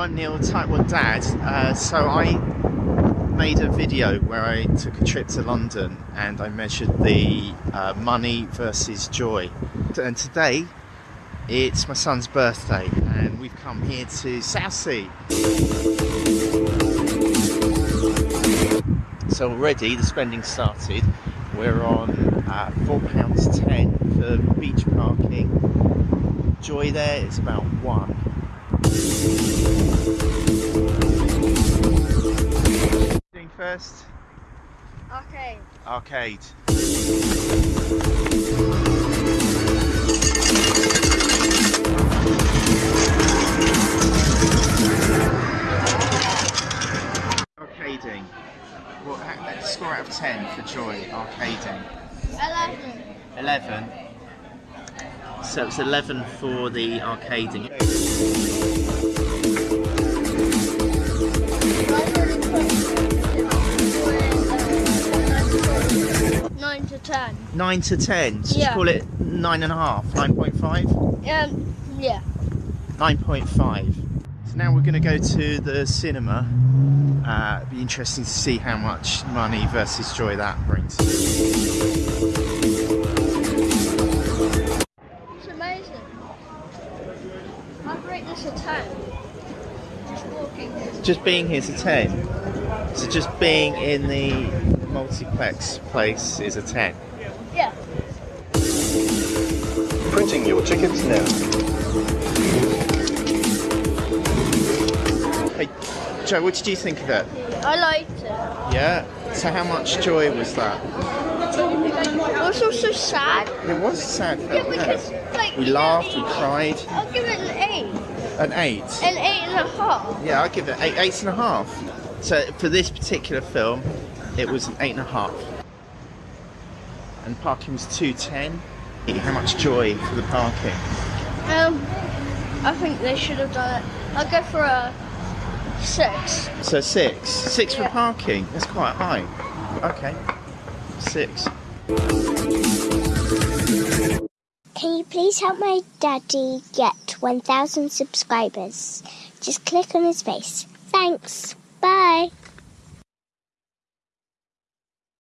I'm Neil, 1 Dad. Uh, so I made a video where I took a trip to London and I measured the uh, money versus joy. And today it's my son's birthday and we've come here to Southsea. So already the spending started. We're on uh, £4.10 for beach parking. Joy there is about one. First? Okay. Arcade. Arcading. What, how- let's score out of 10 for Joy, arcading. 11. 11. So it's 11 for the arcading. To 10. 9 to 10. So Yeah. just call it 9.5, 9.5? Um, yeah. 9.5. So now we're going to go to the cinema. Uh, it'd be interesting to see how much money versus joy that brings. It's amazing. I'd rate this a 10. Just walking here. Just being here's a 10. So just being in the multiplex place is a 10. Yeah. Printing your tickets now. Hey, Joe, what did you think of it? I liked it. Yeah? So how much joy was that? It was also sad. It was a sad Yeah, because, yeah. like, We laughed, we cried. I'll give it an 8. An 8. An 8 and a half. Yeah, I'd give it eight, eight and a half. So for this particular film, it was an eight and a half. And parking was two ten. How much joy for the parking? Um, I think they should have done it. I'll go for a 6. So six, six for parking. That's quite high. Okay, six. Can you please help my daddy get 1,000 subscribers? Just click on his face. Thanks. Bye.